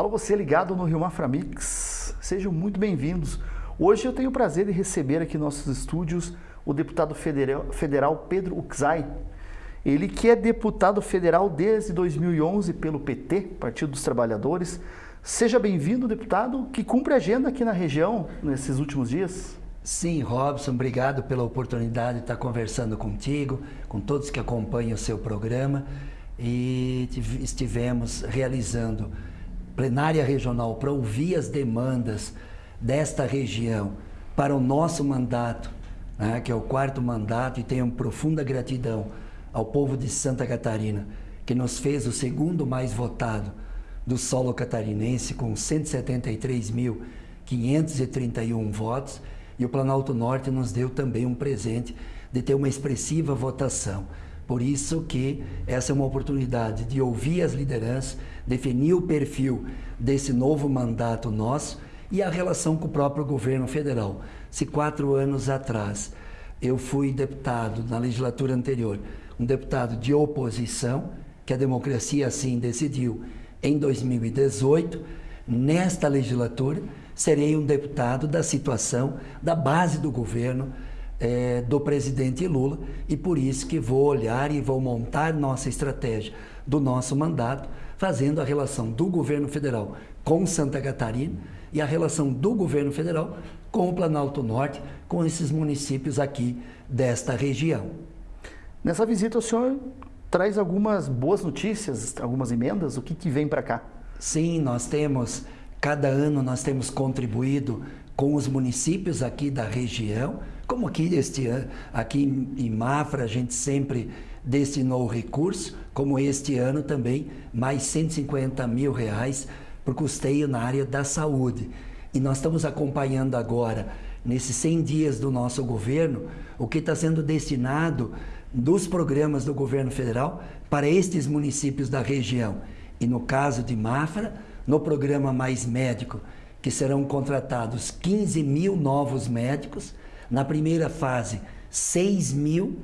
Alô, você ligado no Rio Mafra Mix, sejam muito bem-vindos. Hoje eu tenho o prazer de receber aqui em nossos estúdios o deputado federal, federal Pedro Uxai. Ele que é deputado federal desde 2011 pelo PT, Partido dos Trabalhadores. Seja bem-vindo, deputado, que cumpre agenda aqui na região nesses últimos dias. Sim, Robson, obrigado pela oportunidade de estar conversando contigo, com todos que acompanham o seu programa. E estivemos realizando plenária regional para ouvir as demandas desta região para o nosso mandato, né, que é o quarto mandato, e tenho profunda gratidão ao povo de Santa Catarina, que nos fez o segundo mais votado do solo catarinense, com 173.531 votos, e o Planalto Norte nos deu também um presente de ter uma expressiva votação. Por isso que essa é uma oportunidade de ouvir as lideranças, definir o perfil desse novo mandato nosso e a relação com o próprio governo federal. Se quatro anos atrás eu fui deputado na legislatura anterior, um deputado de oposição, que a democracia assim decidiu em 2018, nesta legislatura serei um deputado da situação da base do governo, é, do presidente Lula e por isso que vou olhar e vou montar nossa estratégia do nosso mandato, fazendo a relação do governo federal com Santa Catarina e a relação do governo federal com o Planalto Norte, com esses municípios aqui desta região. Nessa visita o senhor traz algumas boas notícias, algumas emendas, o que, que vem para cá? Sim, nós temos, cada ano nós temos contribuído com os municípios aqui da região, como aqui este ano, aqui em Mafra a gente sempre destinou recurso, como este ano também mais 150 mil reais para o custeio na área da saúde. E nós estamos acompanhando agora, nesses 100 dias do nosso governo, o que está sendo destinado dos programas do governo federal para estes municípios da região. E no caso de Mafra, no programa Mais Médico, que serão contratados 15 mil novos médicos, na primeira fase, 6 mil,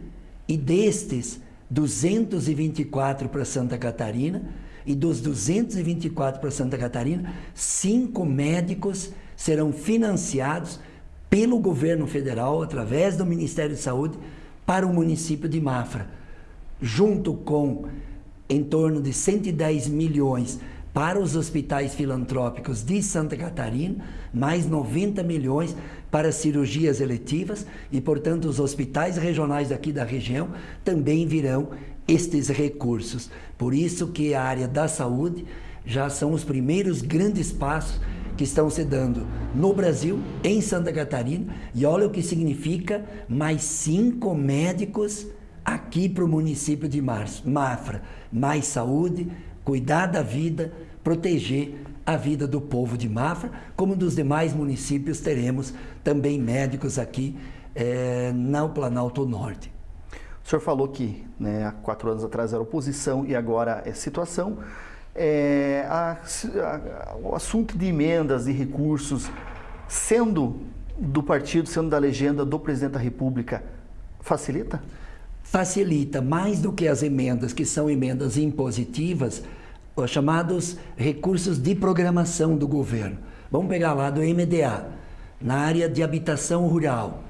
e destes, 224 para Santa Catarina, e dos 224 para Santa Catarina, cinco médicos serão financiados pelo governo federal, através do Ministério de Saúde, para o município de Mafra, junto com em torno de 110 milhões para os hospitais filantrópicos de Santa Catarina, mais 90 milhões para cirurgias eletivas e, portanto, os hospitais regionais aqui da região também virão estes recursos. Por isso que a área da saúde já são os primeiros grandes passos que estão se dando no Brasil, em Santa Catarina, e olha o que significa mais cinco médicos aqui para o município de Mafra. Mais saúde, cuidar da vida, proteger a vida do povo de Mafra, como dos demais municípios teremos também médicos aqui é, no Planalto Norte. O senhor falou que né, há quatro anos atrás era oposição e agora é situação. É, a, a, o assunto de emendas e recursos, sendo do partido, sendo da legenda do presidente da República, facilita? Facilita mais do que as emendas, que são emendas impositivas, os chamados recursos de programação do governo. Vamos pegar lá do MDA, na área de habitação rural,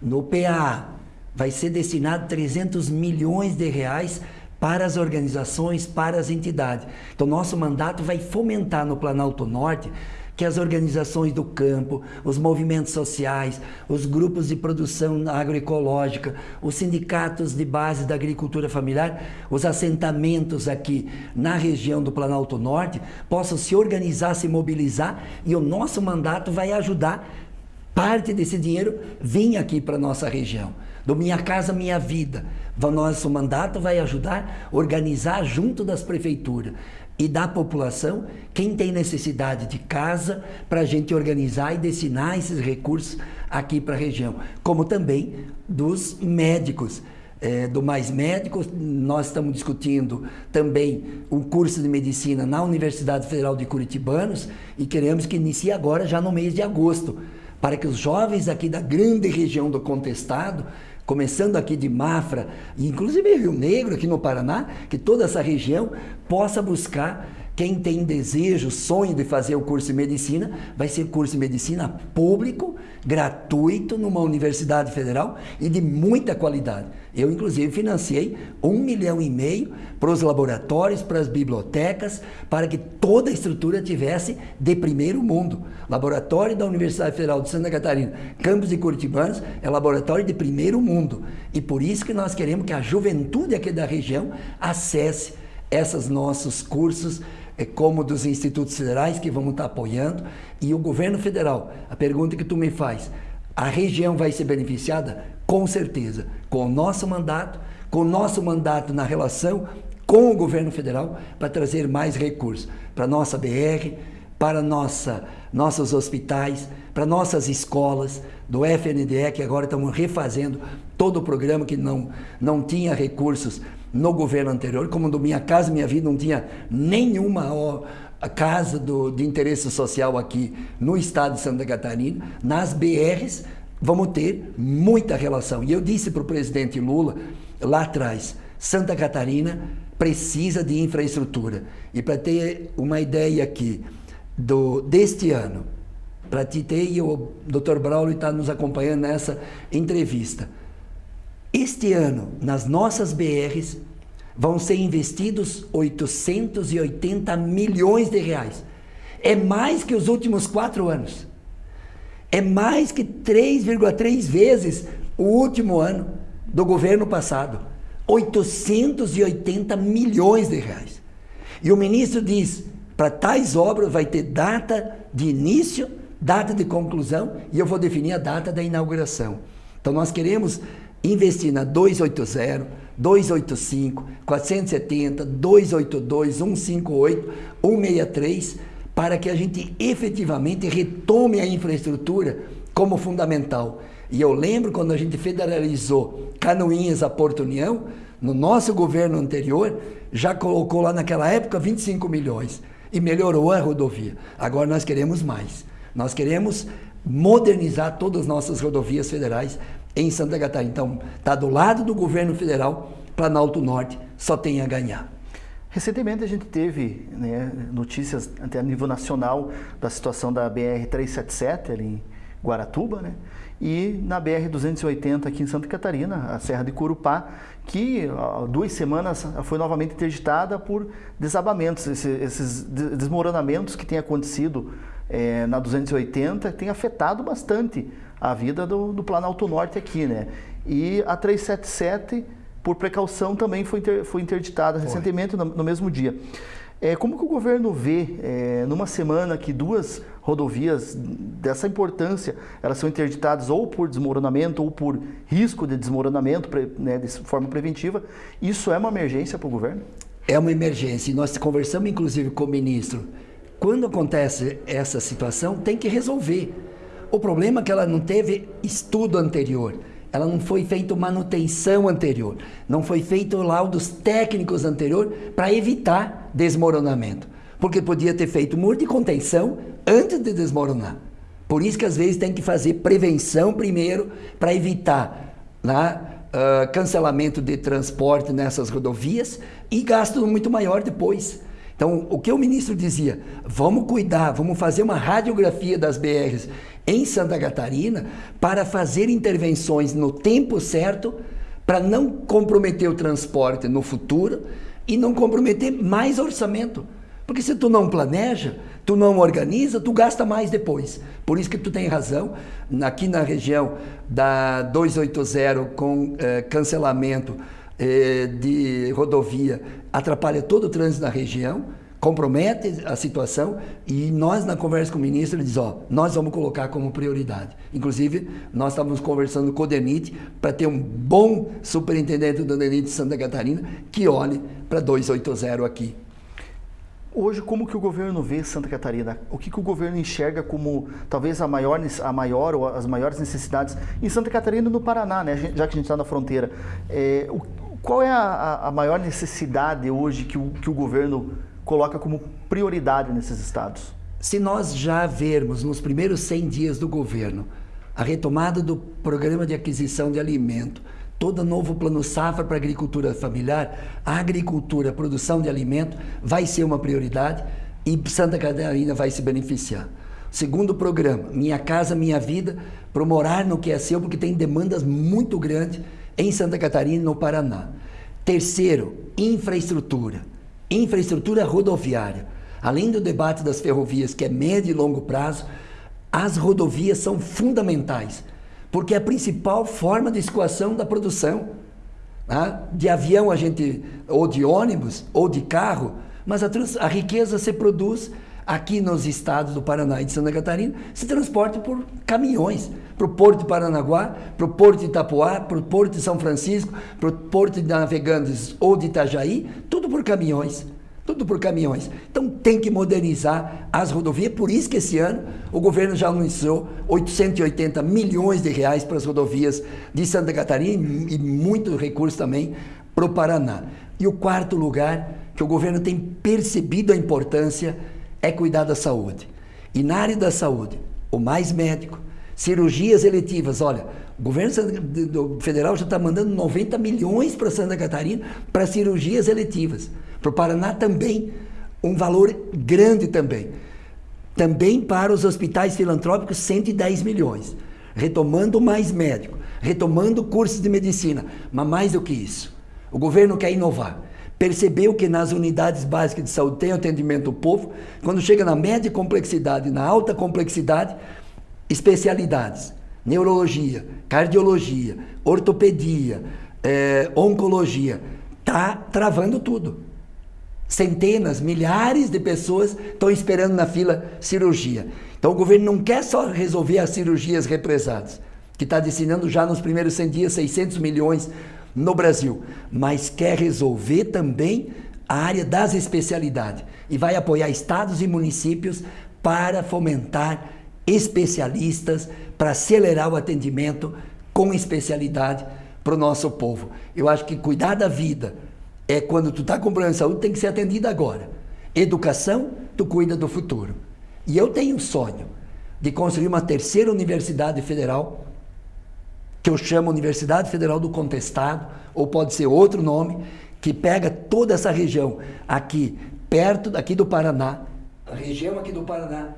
no PA, vai ser destinado 300 milhões de reais para as organizações, para as entidades. Então, nosso mandato vai fomentar no Planalto Norte que as organizações do campo, os movimentos sociais, os grupos de produção agroecológica, os sindicatos de base da agricultura familiar, os assentamentos aqui na região do Planalto Norte possam se organizar, se mobilizar e o nosso mandato vai ajudar parte desse dinheiro vir aqui para a nossa região. Do Minha Casa Minha Vida. O nosso mandato vai ajudar a organizar junto das prefeituras e da população quem tem necessidade de casa para a gente organizar e destinar esses recursos aqui para a região, como também dos médicos. É, do Mais Médicos, nós estamos discutindo também um curso de medicina na Universidade Federal de Curitibanos e queremos que inicie agora, já no mês de agosto, para que os jovens aqui da grande região do Contestado começando aqui de Mafra, inclusive Rio Negro, aqui no Paraná, que toda essa região possa buscar quem tem desejo, sonho de fazer o curso de medicina, vai ser curso de medicina público, gratuito, numa universidade federal e de muita qualidade. Eu, inclusive, financiei um milhão e meio para os laboratórios, para as bibliotecas, para que toda a estrutura tivesse de primeiro mundo. Laboratório da Universidade Federal de Santa Catarina, campus de Curitibanos, é laboratório de primeiro mundo. E por isso que nós queremos que a juventude aqui da região acesse esses nossos cursos como dos institutos federais que vamos estar apoiando e o governo federal. A pergunta que tu me faz, a região vai ser beneficiada? Com certeza, com o nosso mandato, com o nosso mandato na relação com o governo federal para trazer mais recursos para nossa BR, para nossa, nossos hospitais, para nossas escolas, do FNDE, que agora estamos refazendo todo o programa que não, não tinha recursos no governo anterior, como do Minha Casa Minha Vida não tinha nenhuma casa do, de interesse social aqui no estado de Santa Catarina, nas BRs vamos ter muita relação. E eu disse para o presidente Lula lá atrás, Santa Catarina precisa de infraestrutura. E para ter uma ideia aqui do, deste ano, para te ter, e o Dr. Braulio está nos acompanhando nessa entrevista. Este ano, nas nossas BRs, vão ser investidos 880 milhões de reais. É mais que os últimos quatro anos. É mais que 3,3 vezes o último ano do governo passado. 880 milhões de reais. E o ministro diz: para tais obras vai ter data de início, data de conclusão e eu vou definir a data da inauguração. Então nós queremos investir na 280, 285, 470, 282, 158, 163, para que a gente efetivamente retome a infraestrutura como fundamental. E eu lembro quando a gente federalizou Canoinhas a Porto União, no nosso governo anterior, já colocou lá naquela época 25 milhões e melhorou a rodovia. Agora nós queremos mais. Nós queremos modernizar todas as nossas rodovias federais em Santa Catarina. Então, está do lado do governo federal, Planalto Norte só tem a ganhar. Recentemente a gente teve né, notícias até a nível nacional da situação da BR-377 ali em Guaratuba, né? E na BR-280 aqui em Santa Catarina, a Serra de Curupá, que há duas semanas foi novamente interditada por desabamentos, esses, desmoronamentos que têm acontecido é, na 280, tem afetado bastante a vida do, do Planalto Norte aqui, né? E a 377, por precaução, também foi, inter, foi interditada foi. recentemente, no, no, mesmo dia. É, como que o governo vê, é, numa semana que duas rodovias dessa importância, elas são interditadas ou por desmoronamento ou por risco de desmoronamento, né, de forma preventiva, isso é uma emergência para o governo? É uma emergência e nós conversamos inclusive com o ministro. Quando acontece essa situação, tem que resolver o problema é que ela não teve estudo anterior, ela não foi feita manutenção anterior, não foi feito laudos técnicos anterior para evitar desmoronamento. Porque podia ter feito muro de contenção antes de desmoronar. Por isso que às vezes tem que fazer prevenção primeiro para evitar né, uh, cancelamento de transporte nessas rodovias e gasto muito maior depois. Então, o que o ministro dizia, vamos cuidar, vamos fazer uma radiografia das BRs em Santa Catarina para fazer intervenções no tempo certo para não comprometer o transporte no futuro e não comprometer mais orçamento. Porque se tu não planeja, tu não organiza, tu gasta mais depois. Por isso que tu tem razão, aqui na região da 280 com eh, cancelamento eh, de rodovia atrapalha todo o trânsito na região compromete a situação e nós na conversa com o ministro ele diz, ó, nós vamos colocar como prioridade. Inclusive, nós estávamos conversando com o DENIT para ter um bom superintendente do DENIT de Santa Catarina que olhe para 280 aqui. Hoje, como que o governo vê Santa Catarina? O que, que o governo enxerga como talvez a maior, a maior ou as maiores necessidades em Santa Catarina e no Paraná, né? já que a gente está na fronteira? É, o, qual é a, a, maior necessidade hoje que o, que o governo coloca como prioridade nesses estados? Se nós já vermos nos primeiros 100 dias do governo a retomada do programa de aquisição de alimento, todo novo plano safra para agricultura familiar, a agricultura, a produção de alimento vai ser uma prioridade e Santa Catarina vai se beneficiar. Segundo programa, Minha Casa Minha Vida, para morar no que é seu, porque tem demandas muito grandes em Santa Catarina e no Paraná. Terceiro, infraestrutura. Infraestrutura rodoviária. Além do debate das ferrovias, que é médio e longo prazo, as rodovias são fundamentais, porque é a principal forma de escoação da produção. Né? De avião a gente, ou de ônibus, ou de carro, mas a, a riqueza se produz aqui nos estados do Paraná e de Santa Catarina, se transporta por caminhões para o Porto de Paranaguá, para o Porto de Itapuá, para o Porto de São Francisco, para o Porto de Navegantes ou de Itajaí, tudo por caminhões. Tudo por caminhões. Então tem que modernizar as rodovias, por isso que esse ano o governo já anunciou 880 milhões de reais para as rodovias de Santa Catarina e muito recurso também para o Paraná. E o quarto lugar que o governo tem percebido a importância é cuidar da saúde. E na área da saúde, o mais médico, cirurgias eletivas, olha, o governo federal já está mandando 90 milhões para Santa Catarina para cirurgias eletivas. Para o Paraná também, um valor grande também. Também para os hospitais filantrópicos, 110 milhões. Retomando mais médico, retomando cursos de medicina. Mas mais do que isso, o governo quer inovar percebeu que nas unidades básicas de saúde tem atendimento ao povo, quando chega na média complexidade, na alta complexidade, especialidades, neurologia, cardiologia, ortopedia, é, oncologia, tá travando tudo. Centenas, milhares de pessoas estão esperando na fila cirurgia. Então o governo não quer só resolver as cirurgias represadas, que está destinando já nos primeiros 100 dias 600 milhões no Brasil, mas quer resolver também a área das especialidades e vai apoiar estados e municípios para fomentar especialistas, para acelerar o atendimento com especialidade para o nosso povo. Eu acho que cuidar da vida é quando tu está com problema de saúde, tem que ser atendido agora. Educação, tu cuida do futuro. E eu tenho um sonho de construir uma terceira universidade federal que eu chamo Universidade Federal do Contestado, ou pode ser outro nome, que pega toda essa região aqui, perto daqui do Paraná, a região aqui do Paraná,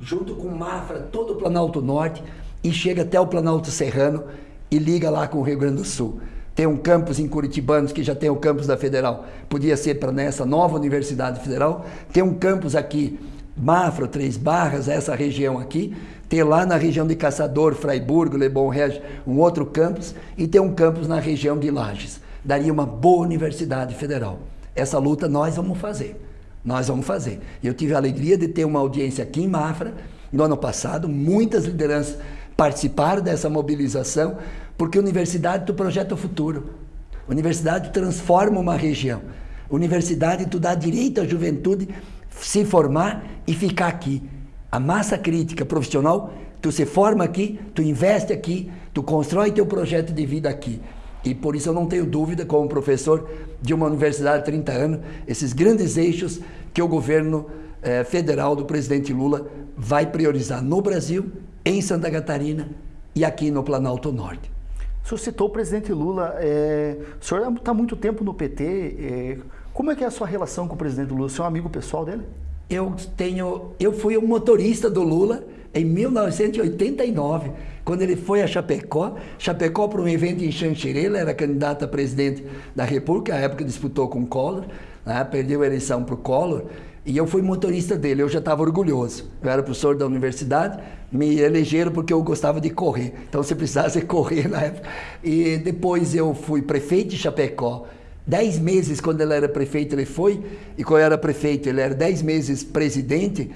junto com Mafra, todo o Planalto Norte, e chega até o Planalto Serrano e liga lá com o Rio Grande do Sul. Tem um campus em Curitibanos, que já tem o campus da Federal, podia ser para nessa nova Universidade Federal. Tem um campus aqui, Mafra, Três Barras, essa região aqui ter lá na região de Caçador, Fraiburgo, Lebon Regis, um outro campus, e ter um campus na região de Lages. Daria uma boa universidade federal. Essa luta nós vamos fazer. Nós vamos fazer. Eu tive a alegria de ter uma audiência aqui em Mafra, no ano passado, muitas lideranças participaram dessa mobilização, porque universidade tu projeta o futuro. Universidade transforma uma região. Universidade tu dá direito à juventude se formar e ficar aqui a massa crítica profissional, tu se forma aqui, tu investe aqui, tu constrói teu projeto de vida aqui. E por isso eu não tenho dúvida, como professor de uma universidade há 30 anos, esses grandes eixos que o governo eh, federal do presidente Lula vai priorizar no Brasil, em Santa Catarina e aqui no Planalto Norte. O senhor citou o presidente Lula, é, o senhor está há muito tempo no PT, é, como é que é a sua relação com o presidente Lula? O senhor é um amigo pessoal dele? Eu tenho, eu fui um motorista do Lula em 1989, quando ele foi a Chapecó, Chapecó para um evento em Xanxerê, ele era candidato a presidente da República, à época disputou com Collor, né, perdeu a eleição para o Collor, e eu fui motorista dele, eu já estava orgulhoso. Eu era professor da universidade, me elegeram porque eu gostava de correr, então se precisasse correr na época. E depois eu fui prefeito de Chapecó, Dez meses, quando ele era prefeito, ele foi, e quando era prefeito, ele era dez meses presidente.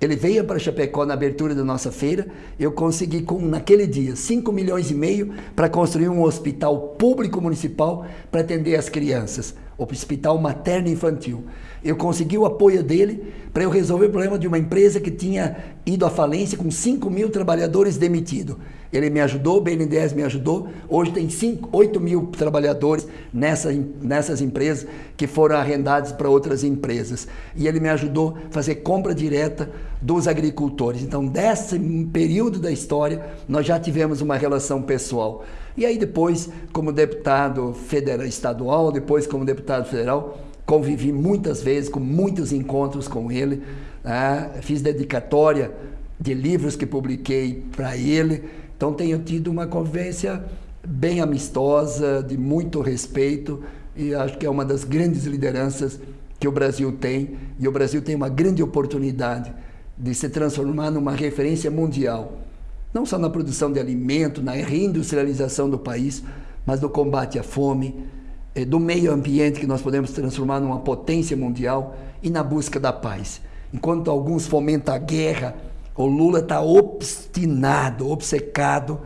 Ele veio para Chapecó na abertura da nossa feira. Eu consegui, com, naquele dia, 5 milhões e meio para construir um hospital público municipal para atender as crianças, hospital materno infantil. Eu consegui o apoio dele para eu resolver o problema de uma empresa que tinha ido à falência com 5 mil trabalhadores demitidos. Ele me ajudou, o BNDES me ajudou. Hoje tem 5, 8 mil trabalhadores nessa, nessas empresas que foram arrendados para outras empresas. E ele me ajudou a fazer compra direta dos agricultores. Então, desse período da história, nós já tivemos uma relação pessoal. E aí depois, como deputado federal, estadual, depois como deputado federal, convivi muitas vezes, com muitos encontros com ele. Né? Fiz dedicatória de livros que publiquei para ele. Então tenho tido uma convivência bem amistosa, de muito respeito, e acho que é uma das grandes lideranças que o Brasil tem, e o Brasil tem uma grande oportunidade de se transformar numa referência mundial, não só na produção de alimento, na reindustrialização do país, mas no combate à fome, do meio ambiente que nós podemos transformar numa potência mundial e na busca da paz. Enquanto alguns fomentam a guerra, o Lula está obstinado, obcecado,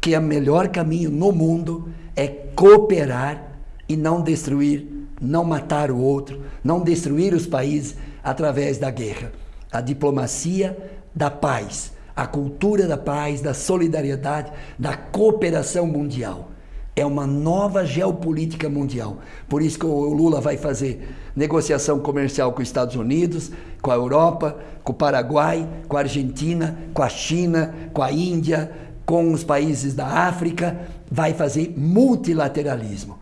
que o melhor caminho no mundo é cooperar e não destruir, não matar o outro, não destruir os países através da guerra. A diplomacia da paz, a cultura da paz, da solidariedade, da cooperação mundial. É uma nova geopolítica mundial. Por isso que o Lula vai fazer negociação comercial com os Estados Unidos, com a Europa, com o Paraguai, com a Argentina, com a China, com a Índia, com os países da África. Vai fazer multilateralismo,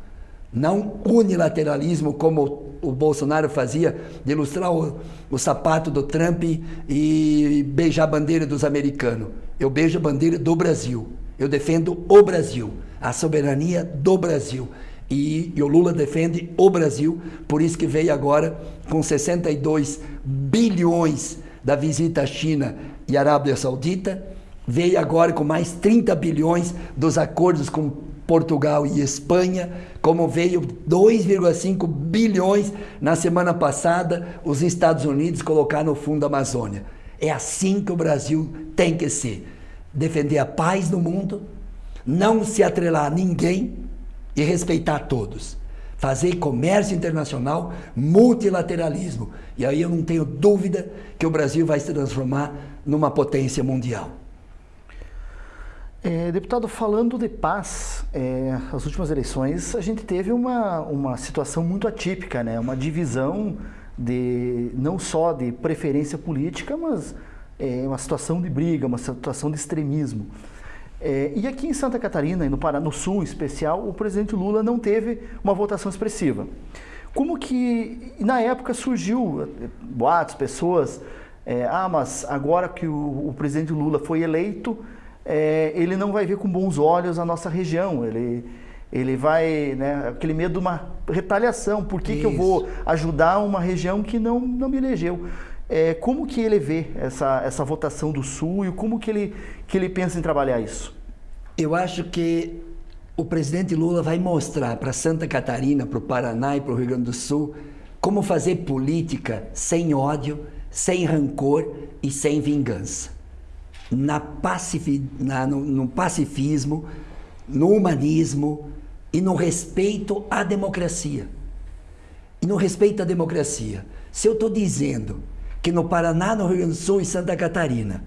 não unilateralismo como o Bolsonaro fazia, de ilustrar o, o sapato do Trump e beijar a bandeira dos americanos. Eu beijo a bandeira do Brasil. Eu defendo o Brasil a soberania do Brasil. E, e, o Lula defende o Brasil, por isso que veio agora com 62 bilhões da visita à China e Arábia Saudita, veio agora com mais 30 bilhões dos acordos com Portugal e Espanha, como veio 2,5 bilhões na semana passada os Estados Unidos colocar no fundo da Amazônia. É assim que o Brasil tem que ser. Defender a paz no mundo, não se atrelar a ninguém e respeitar todos. Fazer comércio internacional, multilateralismo. E aí eu não tenho dúvida que o Brasil vai se transformar numa potência mundial. É, deputado, falando de paz, é, as últimas eleições a gente teve uma, uma situação muito atípica, né? uma divisão de não só de preferência política, mas é, uma situação de briga, uma situação de extremismo. É, e aqui em Santa Catarina, e no, Paraná, no Sul em especial, o presidente Lula não teve uma votação expressiva. Como que, na época, surgiu é, boatos, pessoas, é, ah, mas agora que o, o presidente Lula foi eleito, é, ele não vai ver com bons olhos a nossa região, ele, ele vai, né, aquele medo de uma retaliação, por que, que eu vou ajudar uma região que não, não me elegeu? É, como que ele vê essa, essa votação do Sul e como que ele, que ele pensa em trabalhar isso? Eu acho que o presidente Lula vai mostrar para Santa Catarina, para o Paraná e para o Rio Grande do Sul como fazer política sem ódio, sem rancor e sem vingança. Na pacifi, na, no, no pacifismo, no humanismo e no respeito à democracia. E no respeito à democracia. Se eu estou dizendo que no Paraná, no Rio Grande do Sul e Santa Catarina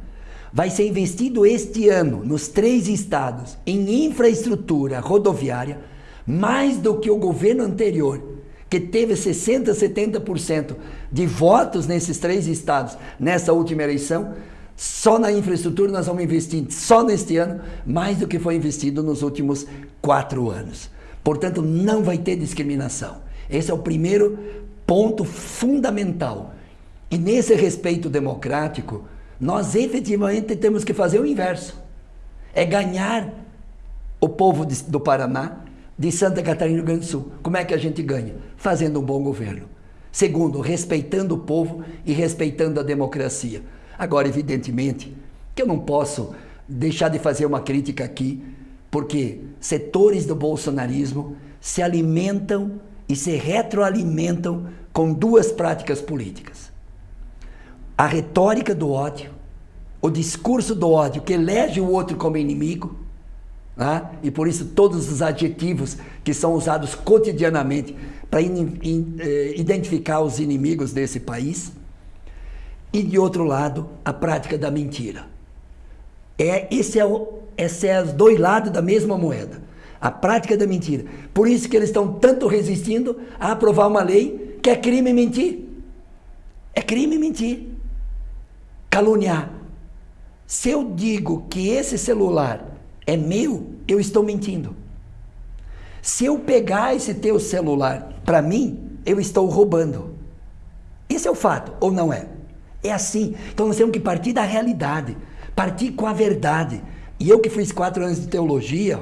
vai ser investido este ano nos três estados em infraestrutura rodoviária mais do que o governo anterior, que teve 60, 70% de votos nesses três estados nessa última eleição, só na infraestrutura nós vamos investir só neste ano mais do que foi investido nos últimos quatro anos. Portanto, não vai ter discriminação. Esse é o primeiro ponto fundamental e nesse respeito democrático, nós efetivamente temos que fazer o inverso. É ganhar o povo de, do Paraná, de Santa Catarina e Rio Grande do Sul. Como é que a gente ganha? Fazendo um bom governo. Segundo, respeitando o povo e respeitando a democracia. Agora, evidentemente, que eu não posso deixar de fazer uma crítica aqui, porque setores do bolsonarismo se alimentam e se retroalimentam com duas práticas políticas a retórica do ódio, o discurso do ódio que elege o outro como inimigo, né? e por isso todos os adjetivos que são usados cotidianamente para eh, identificar os inimigos desse país, e de outro lado, a prática da mentira. É, esse é o, esses é os dois lados da mesma moeda. A prática da mentira. Por isso que eles estão tanto resistindo a aprovar uma lei que é crime mentir. É crime mentir. Caluniar. Se eu digo que esse celular é meu, eu estou mentindo. Se eu pegar esse teu celular para mim, eu estou roubando. Esse é o fato, ou não é? É assim. Então nós temos que partir da realidade, partir com a verdade. E eu que fiz quatro anos de teologia,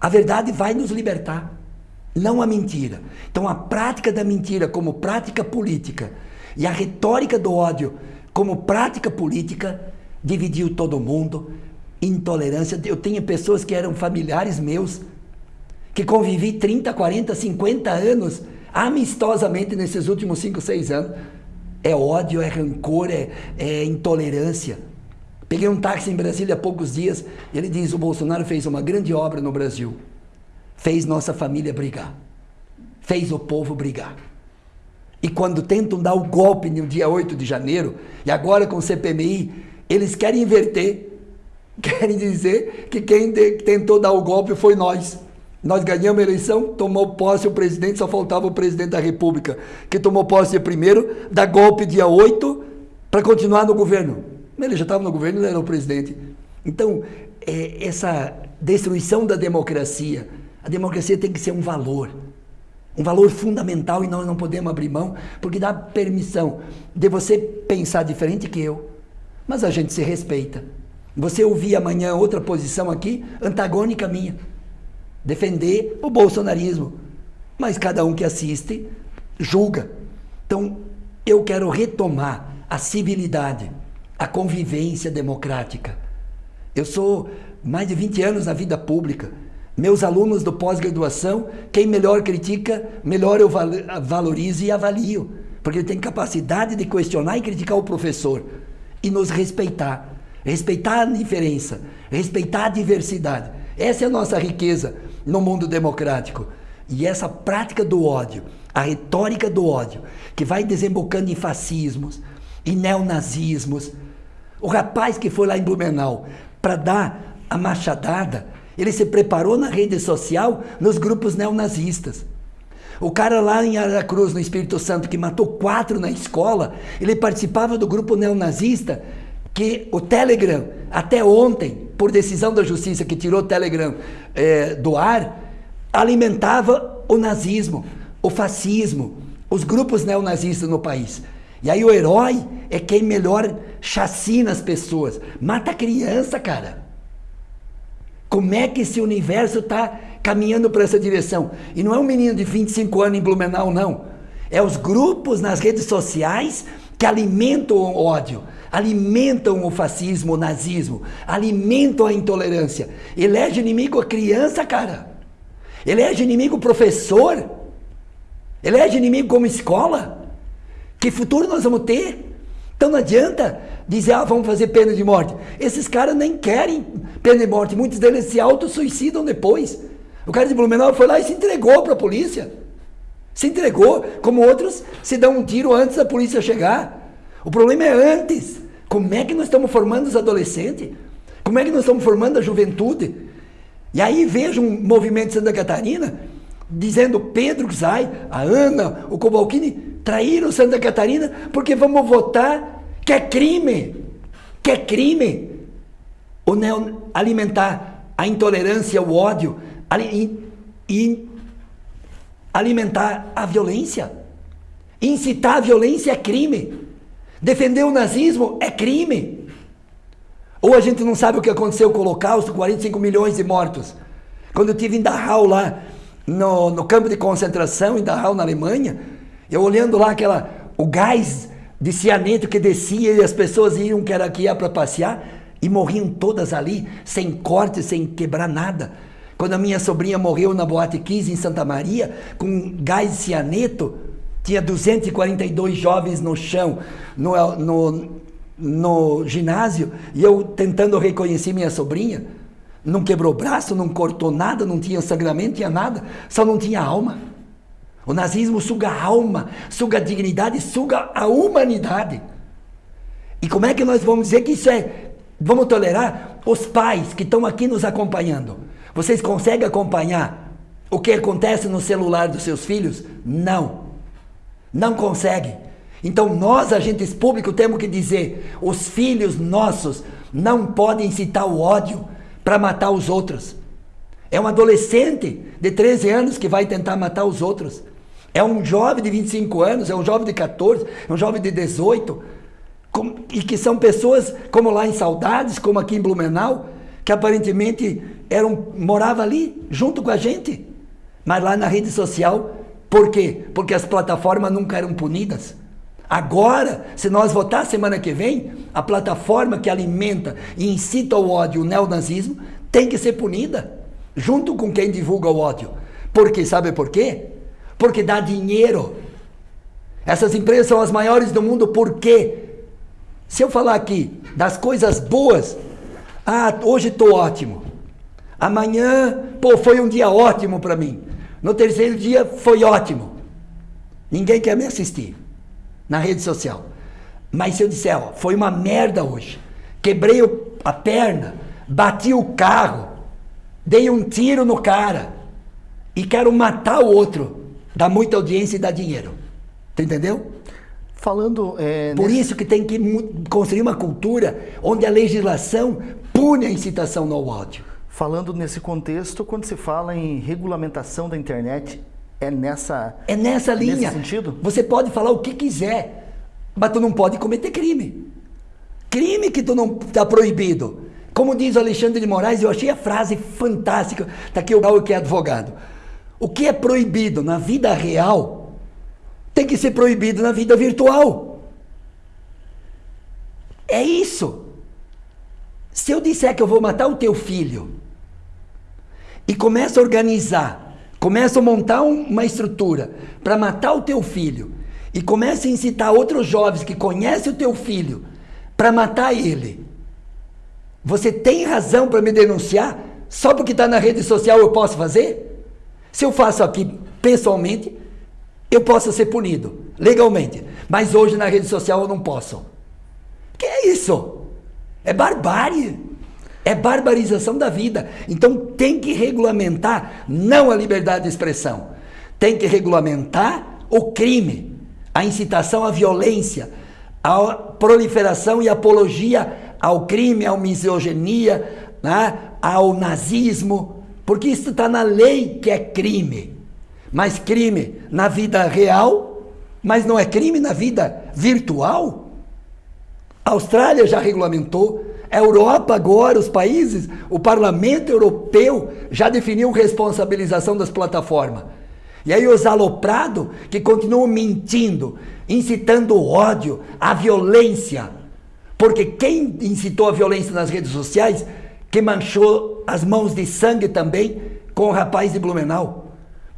a verdade vai nos libertar, não a mentira. Então a prática da mentira como prática política e a retórica do ódio como prática política dividiu todo mundo. Intolerância. Eu tenho pessoas que eram familiares meus, que convivi 30, 40, 50 anos amistosamente nesses últimos 5, 6 anos. É ódio, é rancor, é, é intolerância. Peguei um táxi em Brasília há poucos dias e ele diz: o Bolsonaro fez uma grande obra no Brasil. Fez nossa família brigar. Fez o povo brigar. E quando tentam dar o golpe no dia 8 de janeiro, e agora com o CPMI, eles querem inverter. Querem dizer que quem tentou dar o golpe foi nós. Nós ganhamos a eleição, tomou posse o presidente, só faltava o presidente da República, que tomou posse primeiro, dá golpe dia 8 para continuar no governo. Ele já estava no governo, ele era o presidente. Então, é, essa destruição da democracia, a democracia tem que ser um valor, um valor fundamental e nós não podemos abrir mão, porque dá permissão de você pensar diferente que eu, mas a gente se respeita. Você ouvir amanhã outra posição aqui, antagônica minha defender o bolsonarismo. Mas cada um que assiste julga. Então, eu quero retomar a civilidade, a convivência democrática. Eu sou mais de 20 anos na vida pública. Meus alunos do pós-graduação, quem melhor critica, melhor eu valorizo e avalio. Porque ele tem capacidade de questionar e criticar o professor. E nos respeitar. Respeitar a diferença. Respeitar a diversidade. Essa é a nossa riqueza no mundo democrático. E essa prática do ódio, a retórica do ódio, que vai desembocando em fascismos, em neonazismos. O rapaz que foi lá em Blumenau para dar a machadada, ele se preparou na rede social nos grupos neonazistas. O cara lá em Aracruz, no Espírito Santo, que matou quatro na escola, ele participava do grupo neonazista que o Telegram, até ontem, por decisão da justiça que tirou o Telegram é, do ar, alimentava o nazismo, o fascismo, os grupos neonazistas no país. E aí o herói é quem melhor chacina as pessoas, mata criança, cara. Como é que esse universo está caminhando para essa direção? E não é um menino de 25 anos em Blumenau, não. É os grupos nas redes sociais que alimentam o ódio alimentam o fascismo, o nazismo, alimentam a intolerância. Elege inimigo a criança, cara. Elege inimigo o professor. Elege inimigo como escola. Que futuro nós vamos ter? Então não adianta dizer, ah, vamos fazer pena de morte. Esses caras nem querem pena de morte. Muitos deles se autossuicidam depois. O cara de Blumenau foi lá e se entregou para a polícia. Se entregou, como outros se dão um tiro antes da polícia chegar. O problema é antes. Como é que nós estamos formando os adolescentes? Como é que nós estamos formando a juventude? E aí vejo um movimento de Santa Catarina dizendo Pedro Zay, a Ana, o Cobalcini traíram Santa Catarina porque vamos votar que é crime, que é crime o neo, alimentar a intolerância, o ódio e, e alimentar a violência. Incitar a violência é crime. Defender o nazismo é crime. Ou a gente não sabe o que aconteceu com o Holocausto, 45 milhões de mortos. Quando eu estive em Dachau lá, no, no campo de concentração em Dachau, na Alemanha, eu olhando lá aquela, o gás de cianeto que descia e as pessoas iam que era que ia para passear e morriam todas ali, sem corte, sem quebrar nada. Quando a minha sobrinha morreu na Boate 15 em Santa Maria, com gás cianeto, tinha 242 jovens no chão, no, no, no ginásio, e eu tentando reconhecer minha sobrinha. Não quebrou braço, não cortou nada, não tinha sangramento, tinha nada, só não tinha alma. O nazismo suga a alma, suga a dignidade, suga a humanidade. E como é que nós vamos dizer que isso é. Vamos tolerar Os pais que estão aqui nos acompanhando, vocês conseguem acompanhar o que acontece no celular dos seus filhos? Não. Não consegue. Então nós, agentes públicos, temos que dizer: os filhos nossos não podem incitar o ódio para matar os outros. É um adolescente de 13 anos que vai tentar matar os outros. É um jovem de 25 anos, é um jovem de 14, é um jovem de 18. e que são pessoas, como lá em Saudades, como aqui em Blumenau, que aparentemente eram, morava ali junto com a gente. Mas lá na rede social, por quê? Porque as plataformas nunca eram punidas. Agora, se nós votar semana que vem, a plataforma que alimenta e incita o ódio, o neonazismo, tem que ser punida, junto com quem divulga o ódio. Porque, sabe por quê? Porque dá dinheiro. Essas empresas são as maiores do mundo, por quê? Se eu falar aqui das coisas boas, ah, hoje estou ótimo. Amanhã, pô, foi um dia ótimo para mim. No terceiro dia, foi ótimo. Ninguém quer me assistir na rede social. Mas se eu disser, ó, foi uma merda hoje, quebrei a perna, bati o carro, dei um tiro no cara e quero matar o outro, dá muita audiência e dá dinheiro. Tu entendeu? Falando. É, Por nesse... isso que tem que construir uma cultura onde a legislação pune a incitação no ódio. Falando nesse contexto, quando se fala em regulamentação da internet, é nessa É nessa linha. Nesse sentido? Você pode falar o que quiser, mas tu não pode cometer crime. Crime que tu não está proibido. Como diz o Alexandre de Moraes, eu achei a frase fantástica. Está aqui o Raul que é advogado. O que é proibido na vida real tem que ser proibido na vida virtual. É isso. Se eu disser que eu vou matar o teu filho e começa a organizar começa a montar uma estrutura para matar o teu filho e começa a incitar outros jovens que conhecem o teu filho para matar ele, você tem razão para me denunciar? Só porque está na rede social eu posso fazer? Se eu faço aqui pessoalmente, eu posso ser punido legalmente, mas hoje na rede social eu não posso. Que é isso? É barbárie. É barbarização da vida. Então tem que regulamentar não a liberdade de expressão, tem que regulamentar o crime, a incitação à violência, a proliferação e apologia ao crime, à misoginia, né, ao nazismo, porque isso está na lei que é crime. Mas crime na vida real, mas não é crime na vida virtual? A Austrália já regulamentou, a Europa agora, os países, o parlamento europeu já definiu responsabilização das plataformas. E aí os aloprados que continuam mentindo, incitando o ódio, a violência. Porque quem incitou a violência nas redes sociais, que manchou as mãos de sangue também com o rapaz de Blumenau.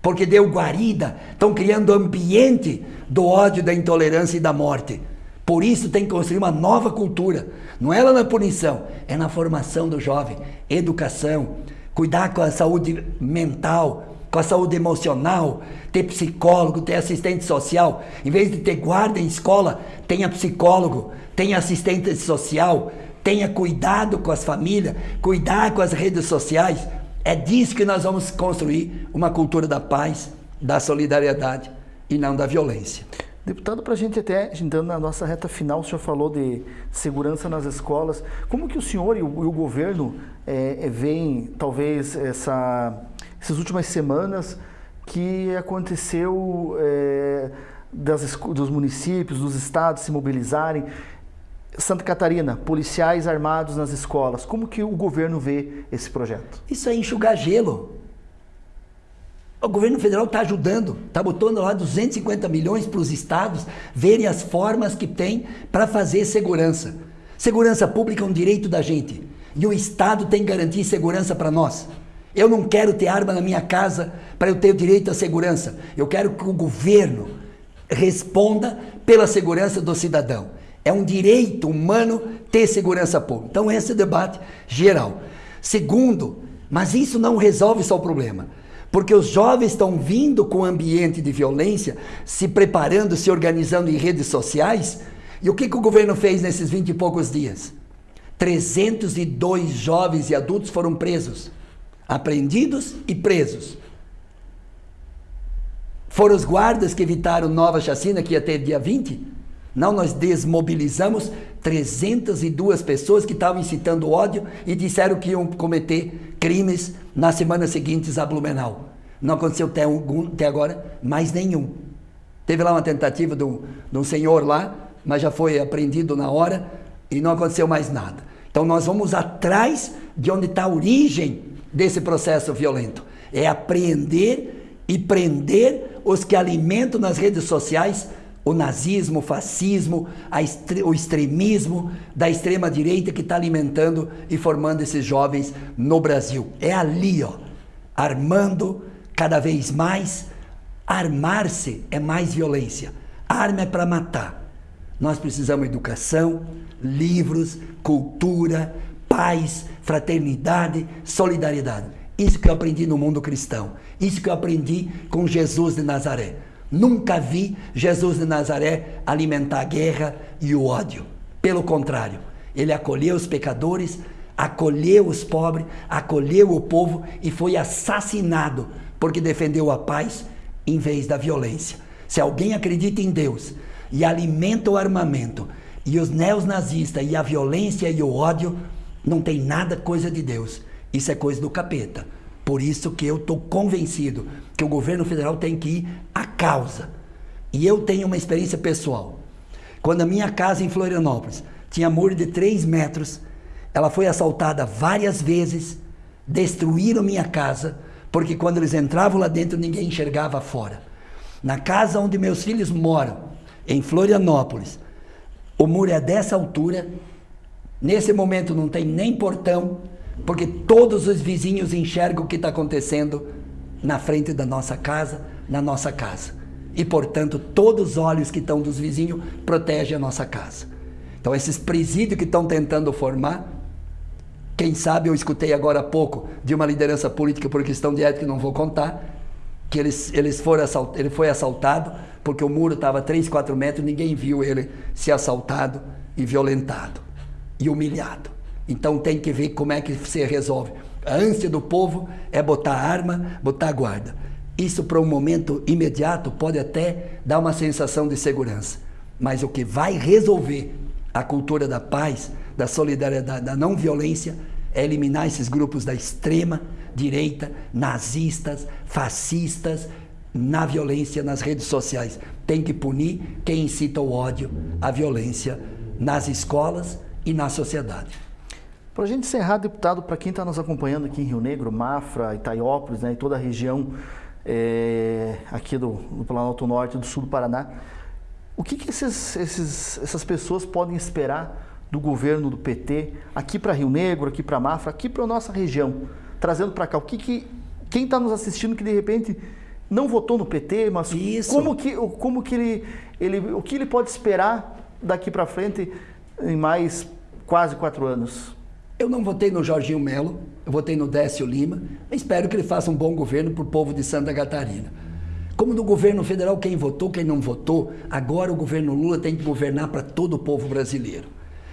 Porque deu guarida, estão criando ambiente do ódio, da intolerância e da morte. Por isso tem que construir uma nova cultura. Não é lá na punição, é na formação do jovem, educação, cuidar com a saúde mental, com a saúde emocional, ter psicólogo, ter assistente social. Em vez de ter guarda em escola, tenha psicólogo, tenha assistente social, tenha cuidado com as famílias, cuidar com as redes sociais. É disso que nós vamos construir uma cultura da paz, da solidariedade e não da violência. Deputado, para a gente até, entrando na nossa reta final, o senhor falou de segurança nas escolas. Como que o senhor e o, e o governo é, veem, talvez, essa, essas últimas semanas que aconteceu é, das, dos municípios, dos estados se mobilizarem? Santa Catarina, policiais armados nas escolas. Como que o governo vê esse projeto? Isso é enxugar gelo. O governo federal está ajudando, está botando lá 250 milhões para os estados verem as formas que tem para fazer segurança. Segurança pública é um direito da gente. E o Estado tem que garantir segurança para nós. Eu não quero ter arma na minha casa para eu ter o direito à segurança. Eu quero que o governo responda pela segurança do cidadão. É um direito humano ter segurança pública. Então, esse é o debate geral. Segundo, mas isso não resolve só o problema. Porque os jovens estão vindo com o ambiente de violência, se preparando, se organizando em redes sociais. E o que, que o governo fez nesses vinte e poucos dias? 302 jovens e adultos foram presos, apreendidos e presos. Foram os guardas que evitaram nova chacina que ia ter dia 20? Não, nós desmobilizamos 302 pessoas que estavam incitando ódio e disseram que iam cometer crimes na semana seguinte a Blumenau. Não aconteceu até, algum, até agora mais nenhum. Teve lá uma tentativa de um, de um senhor lá, mas já foi apreendido na hora e não aconteceu mais nada. Então nós vamos atrás de onde está a origem desse processo violento. É apreender e prender os que alimentam nas redes sociais o nazismo, o fascismo, o extremismo da extrema direita que está alimentando e formando esses jovens no Brasil. É ali, ó, armando cada vez mais. Armar-se é mais violência. Arma é para matar. Nós precisamos de educação, livros, cultura, paz, fraternidade, solidariedade. Isso que eu aprendi no mundo cristão. Isso que eu aprendi com Jesus de Nazaré. Nunca vi Jesus de Nazaré alimentar a guerra e o ódio. Pelo contrário, ele acolheu os pecadores, acolheu os pobres, acolheu o povo e foi assassinado porque defendeu a paz em vez da violência. Se alguém acredita em Deus e alimenta o armamento e os neonazistas e a violência e o ódio, não tem nada coisa de Deus. Isso é coisa do capeta. Por isso que eu estou convencido que o governo federal tem que ir à causa. E eu tenho uma experiência pessoal. Quando a minha casa em Florianópolis tinha muro de 3 metros, ela foi assaltada várias vezes, destruíram minha casa, porque quando eles entravam lá dentro ninguém enxergava fora. Na casa onde meus filhos moram, em Florianópolis, o muro é dessa altura, nesse momento não tem nem portão, porque todos os vizinhos enxergam o que está acontecendo na frente da nossa casa, na nossa casa. E, portanto, todos os olhos que estão dos vizinhos protegem a nossa casa. Então, esses presídios que estão tentando formar, quem sabe eu escutei agora há pouco de uma liderança política por questão de ética não vou contar, que eles, eles foram assalt, ele foi assaltado porque o muro estava 3, 4 metros, ninguém viu ele ser assaltado e violentado e humilhado. Então tem que ver como é que se resolve. A ânsia do povo é botar arma, botar guarda. Isso para um momento imediato pode até dar uma sensação de segurança. Mas o que vai resolver a cultura da paz, da solidariedade, da não violência, é eliminar esses grupos da extrema direita, nazistas, fascistas, na violência nas redes sociais. Tem que punir quem incita o ódio, a violência nas escolas e na sociedade. Para a gente encerrar, deputado, para quem está nos acompanhando aqui em Rio Negro, Mafra, Itaiópolis, né, e toda a região é, aqui do, do Planalto Norte e do Sul do Paraná, o que, que esses, esses, essas pessoas podem esperar do governo do PT aqui para Rio Negro, aqui para Mafra, aqui para a nossa região, trazendo para cá? O que, que quem está nos assistindo que de repente não votou no PT, mas Isso. como que, como que ele, ele, o que ele pode esperar daqui para frente em mais quase quatro anos? Eu não votei no Jorginho Melo, eu votei no Décio Lima. Espero que ele faça um bom governo para o povo de Santa Catarina. Como no governo federal, quem votou, quem não votou, agora o governo Lula tem que governar para todo o povo brasileiro.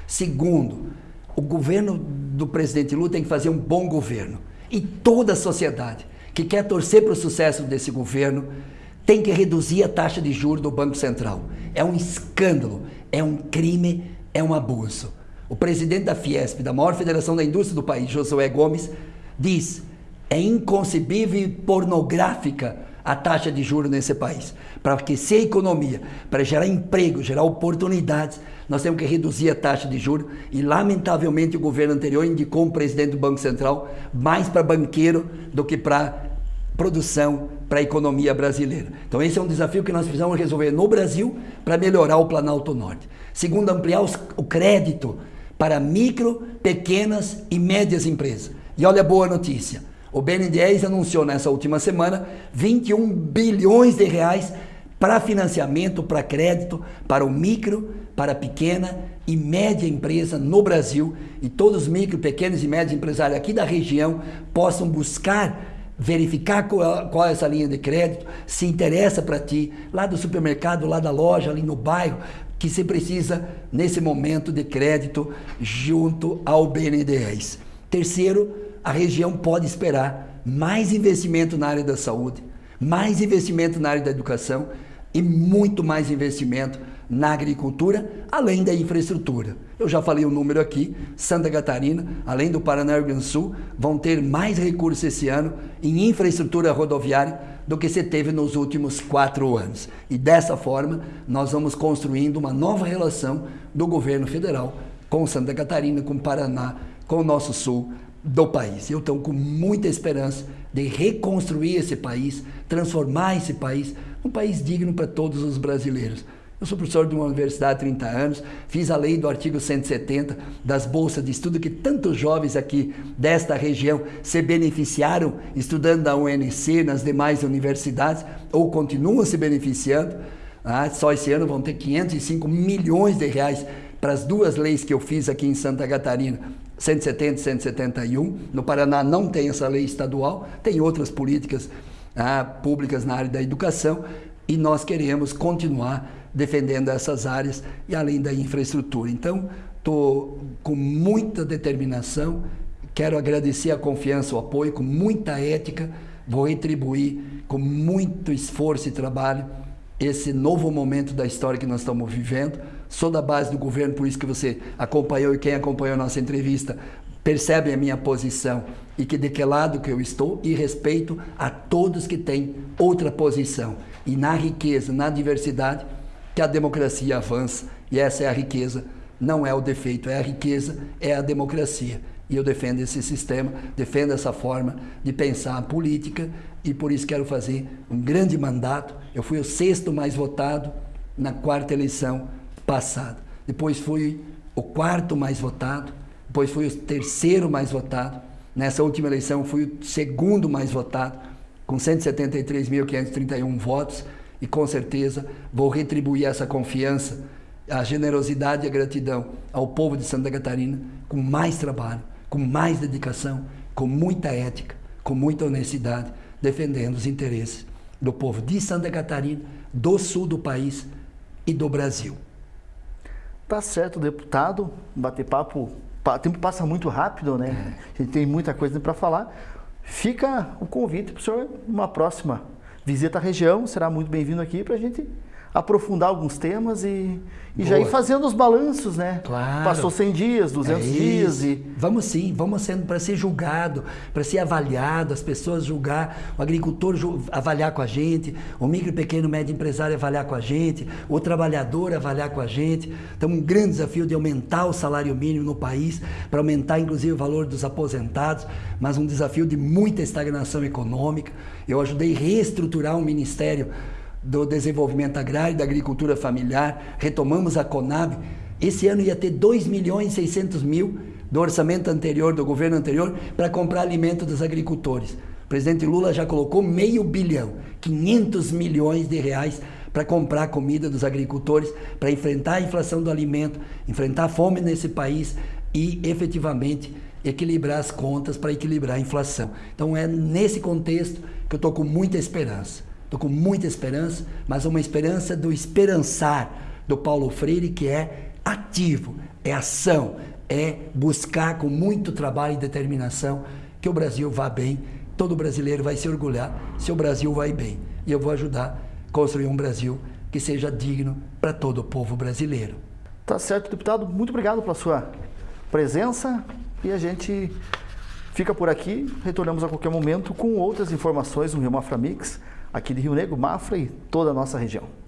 Segundo, o governo do presidente Lula tem que fazer um bom governo. E toda a sociedade que quer torcer para o sucesso desse governo tem que reduzir a taxa de juros do Banco Central. É um escândalo, é um crime, é um abuso. O presidente da Fiesp, da maior federação da indústria do país, Josué Gomes, diz: é inconcebível e pornográfica a taxa de juros nesse país. Para aquecer a economia, para gerar emprego, gerar oportunidades, nós temos que reduzir a taxa de juros e, lamentavelmente, o governo anterior indicou um presidente do Banco Central mais para banqueiro do que para produção, para a economia brasileira. Então, esse é um desafio que nós precisamos resolver no Brasil para melhorar o Planalto Norte. Segundo, ampliar os, o crédito para micro, pequenas e médias empresas. E olha a boa notícia. O BNDES anunciou nessa última semana 21 bilhões de reais para financiamento, para crédito, para o micro, para pequena e média empresa no Brasil e todos os micro, pequenos e médios empresários aqui da região possam buscar verificar qual, qual, é essa linha de crédito, se interessa para ti, lá do supermercado, lá da loja, ali no bairro, que se precisa nesse momento de crédito junto ao BNDES. Terceiro, a região pode esperar mais investimento na área da saúde, mais investimento na área da educação e muito mais investimento na agricultura, além da infraestrutura. Eu já falei o número aqui, Santa Catarina, além do Paraná e Rio Grande do Sul, vão ter mais recursos esse ano em infraestrutura rodoviária do que se teve nos últimos quatro anos. E dessa forma, nós vamos construindo uma nova relação do governo federal com Santa Catarina, com Paraná, com o nosso sul do país. Eu estou com muita esperança de reconstruir esse país, transformar esse país num país digno para todos os brasileiros. Eu sou professor de uma universidade há 30 anos, fiz a lei do artigo 170 das bolsas de estudo que tantos jovens aqui desta região se beneficiaram estudando na UNC, nas demais universidades, ou continuam se beneficiando. Ah, só esse ano vão ter 505 milhões de reais para as duas leis que eu fiz aqui em Santa Catarina, 170 e 171. No Paraná não tem essa lei estadual, tem outras políticas ah, públicas na área da educação e nós queremos continuar defendendo essas áreas e além da infraestrutura. Então, estou com muita determinação, quero agradecer a confiança, o apoio, com muita ética, vou retribuir com muito esforço e trabalho esse novo momento da história que nós estamos vivendo. Sou da base do governo, por isso que você acompanhou e quem acompanhou a nossa entrevista percebe a minha posição e que de que lado que eu estou e respeito a todos que têm outra posição. E na riqueza, na diversidade, que a democracia avança e essa é a riqueza, não é o defeito, é a riqueza, é a democracia. E eu defendo esse sistema, defendo essa forma de pensar a política e por isso quero fazer um grande mandato. Eu fui o sexto mais votado na quarta eleição passada. Depois fui o quarto mais votado, depois fui o terceiro mais votado. Nessa última eleição fui o segundo mais votado, com 173.531 votos e com certeza vou retribuir essa confiança, a generosidade e a gratidão ao povo de Santa Catarina com mais trabalho, com mais dedicação, com muita ética, com muita honestidade, defendendo os interesses do povo de Santa Catarina, do sul do país e do Brasil. Tá certo, deputado. Bater papo, o tempo passa muito rápido, né? É. A gente tem muita coisa para falar. Fica o convite para o senhor uma próxima visita a região, será muito bem-vindo aqui para a gente aprofundar alguns temas e, e já ir fazendo os balanços, né? Claro. Passou 100 dias, 200 é dias e... Vamos sim, vamos sendo para ser julgado, para ser avaliado, as pessoas julgar, o agricultor avaliar com a gente, o micro, pequeno, médio empresário avaliar com a gente, o trabalhador avaliar com a gente. Então, um grande desafio de aumentar o salário mínimo no país, para aumentar inclusive o valor dos aposentados, mas um desafio de muita estagnação econômica. Eu ajudei a reestruturar um ministério do Desenvolvimento Agrário da Agricultura Familiar, retomamos a Conab. Esse ano ia ter 2 milhões e 600 mil do orçamento anterior, do governo anterior, para comprar alimento dos agricultores. O presidente Lula já colocou meio bilhão, 500 milhões de reais para comprar comida dos agricultores, para enfrentar a inflação do alimento, enfrentar a fome nesse país e efetivamente equilibrar as contas para equilibrar a inflação. Então é nesse contexto que eu estou com muita esperança. Estou com muita esperança, mas uma esperança do esperançar do Paulo Freire, que é ativo, é ação, é buscar com muito trabalho e determinação que o Brasil vá bem. Todo brasileiro vai se orgulhar se o Brasil vai bem. E eu vou ajudar a construir um Brasil que seja digno para todo o povo brasileiro. Tá certo, deputado. Muito obrigado pela sua presença e a gente fica por aqui. Retornamos a qualquer momento com outras informações no Rio Mafra Mix aqui de Rio Negro, Mafra e toda a nossa região.